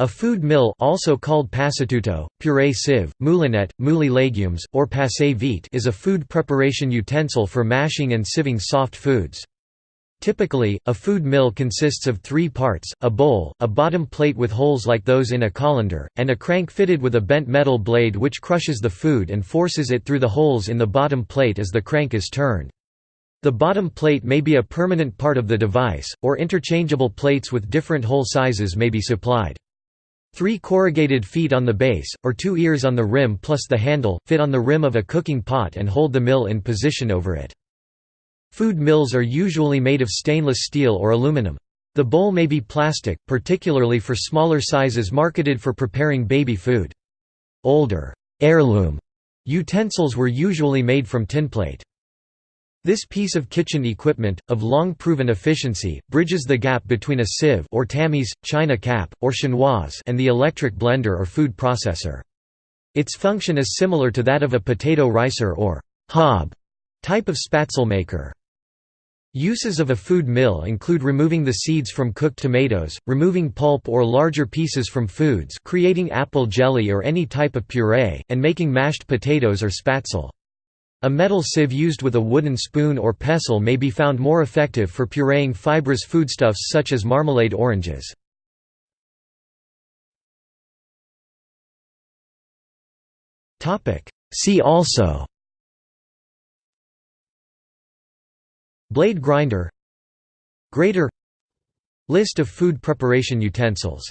A food mill also called passatutto, purée sieve, moulinette, mouli légumes, or passe vite is a food preparation utensil for mashing and sieving soft foods. Typically, a food mill consists of three parts, a bowl, a bottom plate with holes like those in a colander, and a crank fitted with a bent metal blade which crushes the food and forces it through the holes in the bottom plate as the crank is turned. The bottom plate may be a permanent part of the device, or interchangeable plates with different hole sizes may be supplied. Three corrugated feet on the base, or two ears on the rim plus the handle, fit on the rim of a cooking pot and hold the mill in position over it. Food mills are usually made of stainless steel or aluminum. The bowl may be plastic, particularly for smaller sizes marketed for preparing baby food. Older, heirloom utensils were usually made from tinplate. This piece of kitchen equipment, of long-proven efficiency, bridges the gap between a sieve or tamis, china cap, or chinois and the electric blender or food processor. Its function is similar to that of a potato ricer or hob type of spätzle maker. Uses of a food mill include removing the seeds from cooked tomatoes, removing pulp or larger pieces from foods creating apple jelly or any type of puree, and making mashed potatoes or spätzle. A metal sieve used with a wooden spoon or pestle may be found more effective for pureeing fibrous foodstuffs such as marmalade oranges. See also Blade grinder Grater List of food preparation utensils